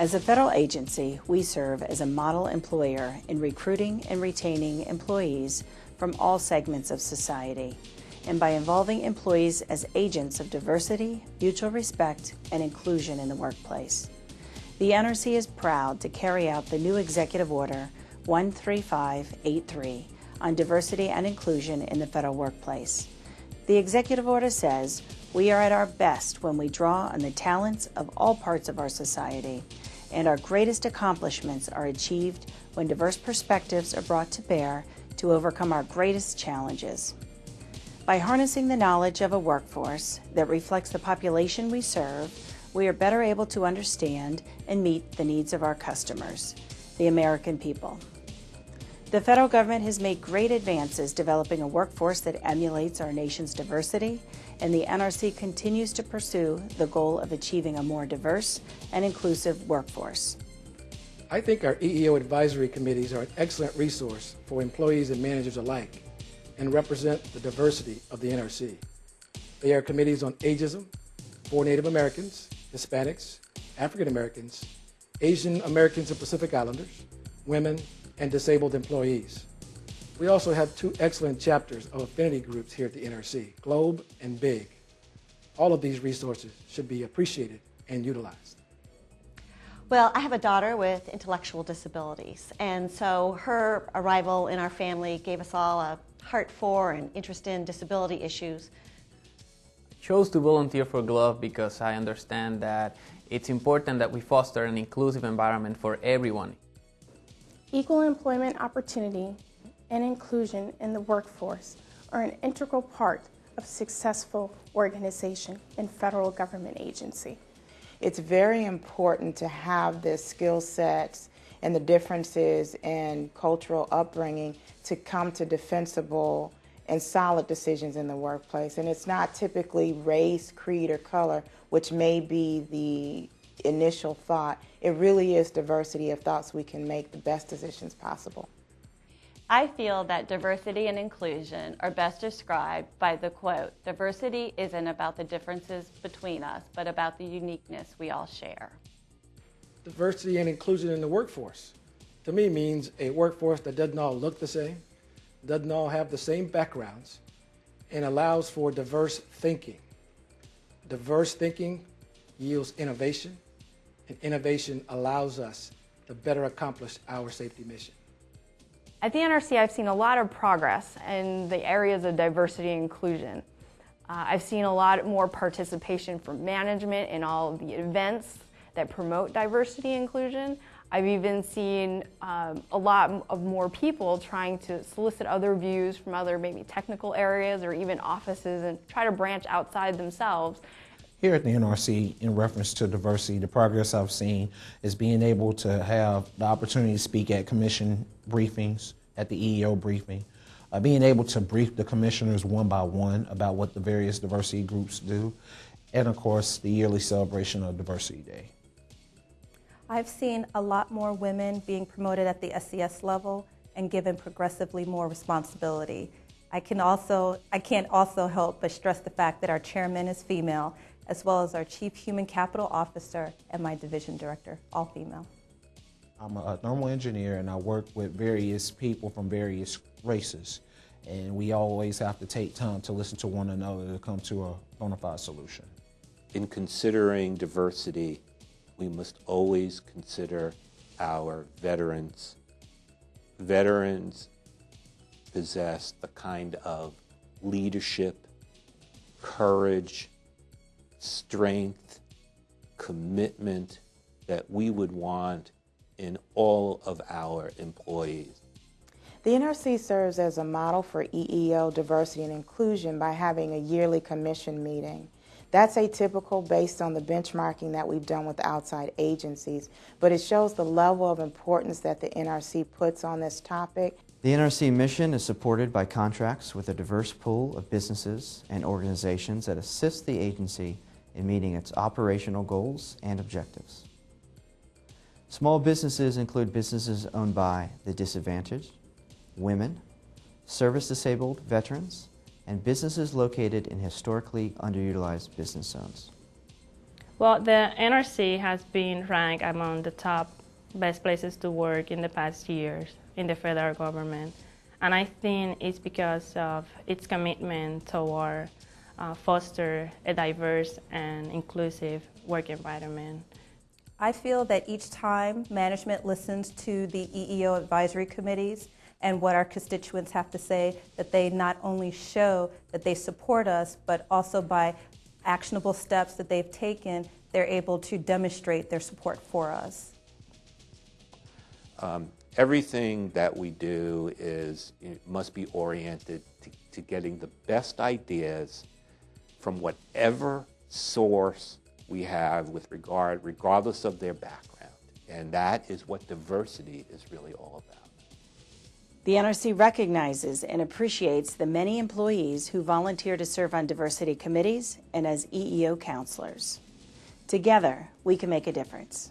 As a federal agency, we serve as a model employer in recruiting and retaining employees from all segments of society, and by involving employees as agents of diversity, mutual respect, and inclusion in the workplace. The NRC is proud to carry out the new Executive Order 13583 on diversity and inclusion in the federal workplace. The Executive Order says, we are at our best when we draw on the talents of all parts of our society, and our greatest accomplishments are achieved when diverse perspectives are brought to bear to overcome our greatest challenges. By harnessing the knowledge of a workforce that reflects the population we serve, we are better able to understand and meet the needs of our customers, the American people. The federal government has made great advances developing a workforce that emulates our nation's diversity, and the NRC continues to pursue the goal of achieving a more diverse and inclusive workforce. I think our EEO advisory committees are an excellent resource for employees and managers alike and represent the diversity of the NRC. They are committees on ageism, for Native Americans, Hispanics, African Americans, Asian Americans and Pacific Islanders, women, and disabled employees. We also have two excellent chapters of affinity groups here at the NRC, Globe and BIG. All of these resources should be appreciated and utilized. Well, I have a daughter with intellectual disabilities, and so her arrival in our family gave us all a heart for and interest in disability issues. I chose to volunteer for GLOBE because I understand that it's important that we foster an inclusive environment for everyone. Equal employment opportunity and inclusion in the workforce are an integral part of successful organization and federal government agency. It's very important to have the skill sets and the differences in cultural upbringing to come to defensible and solid decisions in the workplace. And it's not typically race, creed, or color, which may be the initial thought. It really is diversity of thoughts we can make the best decisions possible. I feel that diversity and inclusion are best described by the quote, diversity isn't about the differences between us, but about the uniqueness we all share. Diversity and inclusion in the workforce, to me, means a workforce that doesn't all look the same, doesn't all have the same backgrounds, and allows for diverse thinking. Diverse thinking yields innovation, and innovation allows us to better accomplish our safety mission. At the NRC, I've seen a lot of progress in the areas of diversity and inclusion. Uh, I've seen a lot more participation from management in all the events that promote diversity and inclusion. I've even seen um, a lot of more people trying to solicit other views from other maybe technical areas or even offices and try to branch outside themselves here at the NRC, in reference to diversity, the progress I've seen is being able to have the opportunity to speak at commission briefings, at the EEO briefing, uh, being able to brief the commissioners one by one about what the various diversity groups do, and of course, the yearly celebration of Diversity Day. I've seen a lot more women being promoted at the SES level and given progressively more responsibility. I can also I can't also help but stress the fact that our chairman is female as well as our Chief Human Capital Officer and my Division Director, all female. I'm a thermal engineer and I work with various people from various races. And we always have to take time to listen to one another to come to a bona fide solution. In considering diversity, we must always consider our veterans. Veterans possess the kind of leadership, courage, strength, commitment that we would want in all of our employees. The NRC serves as a model for EEO diversity and inclusion by having a yearly commission meeting. That's atypical based on the benchmarking that we've done with outside agencies, but it shows the level of importance that the NRC puts on this topic. The NRC mission is supported by contracts with a diverse pool of businesses and organizations that assist the agency in meeting its operational goals and objectives. Small businesses include businesses owned by the disadvantaged, women, service-disabled veterans, and businesses located in historically underutilized business zones. Well, the NRC has been ranked among the top best places to work in the past years in the federal government. And I think it's because of its commitment toward uh, foster a diverse and inclusive work environment. I feel that each time management listens to the EEO advisory committees and what our constituents have to say, that they not only show that they support us, but also by actionable steps that they've taken, they're able to demonstrate their support for us. Um, everything that we do is must be oriented to, to getting the best ideas from whatever source we have with regard, regardless of their background. And that is what diversity is really all about. The NRC recognizes and appreciates the many employees who volunteer to serve on diversity committees and as EEO counselors. Together, we can make a difference.